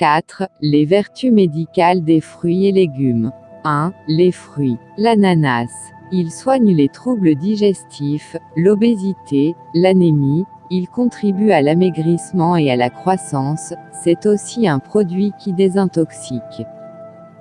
4. Les vertus médicales des fruits et légumes. 1. Les fruits. L'ananas. Il soigne les troubles digestifs, l'obésité, l'anémie, il contribue à l'amaigrissement et à la croissance, c'est aussi un produit qui désintoxique.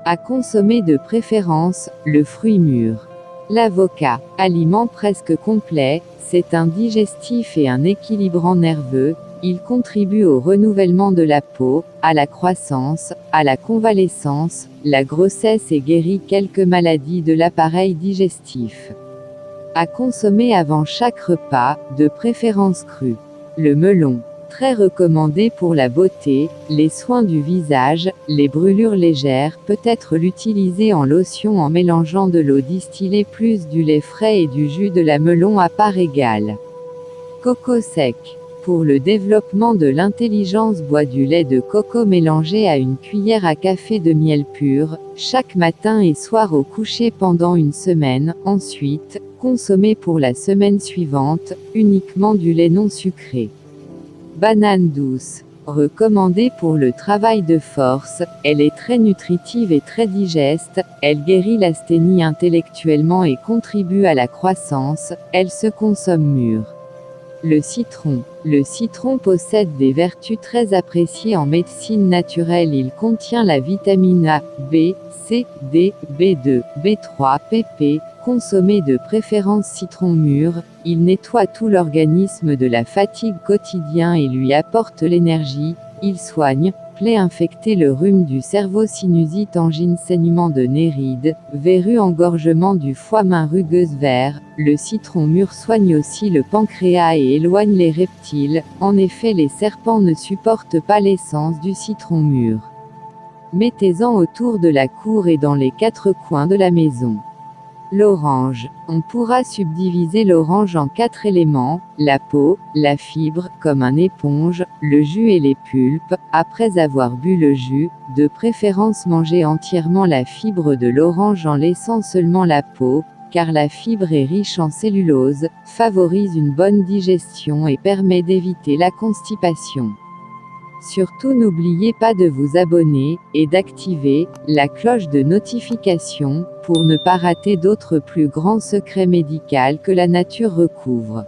À consommer de préférence, le fruit mûr. L'avocat, aliment presque complet, c'est un digestif et un équilibrant nerveux, il contribue au renouvellement de la peau, à la croissance, à la convalescence, la grossesse et guérit quelques maladies de l'appareil digestif. À consommer avant chaque repas, de préférence cru. Le melon. Très recommandé pour la beauté, les soins du visage, les brûlures légères, peut être l'utiliser en lotion en mélangeant de l'eau distillée plus du lait frais et du jus de la melon à part égale. Coco sec. Pour le développement de l'intelligence bois du lait de coco mélangé à une cuillère à café de miel pur, chaque matin et soir au coucher pendant une semaine, ensuite, consommez pour la semaine suivante, uniquement du lait non sucré. Banane douce. Recommandée pour le travail de force, elle est très nutritive et très digeste, elle guérit l'asthénie intellectuellement et contribue à la croissance, elle se consomme mûre. Le citron. Le citron possède des vertus très appréciées en médecine naturelle. Il contient la vitamine A, B, C, D, B2, B3, PP. Consommé de préférence citron mûr, il nettoie tout l'organisme de la fatigue quotidien et lui apporte l'énergie. Il soigne, plaie infectée le rhume du cerveau sinusite angine saignement de néride, verrue engorgement du foie main rugueuse vert, le citron mûr soigne aussi le pancréas et éloigne les reptiles, en effet les serpents ne supportent pas l'essence du citron mûr. Mettez-en autour de la cour et dans les quatre coins de la maison. L'orange. On pourra subdiviser l'orange en quatre éléments, la peau, la fibre, comme un éponge, le jus et les pulpes. Après avoir bu le jus, de préférence manger entièrement la fibre de l'orange en laissant seulement la peau, car la fibre est riche en cellulose, favorise une bonne digestion et permet d'éviter la constipation. Surtout n'oubliez pas de vous abonner, et d'activer, la cloche de notification, pour ne pas rater d'autres plus grands secrets médicaux que la nature recouvre.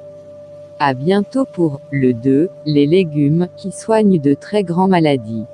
À bientôt pour, le 2, les légumes, qui soignent de très grands maladies.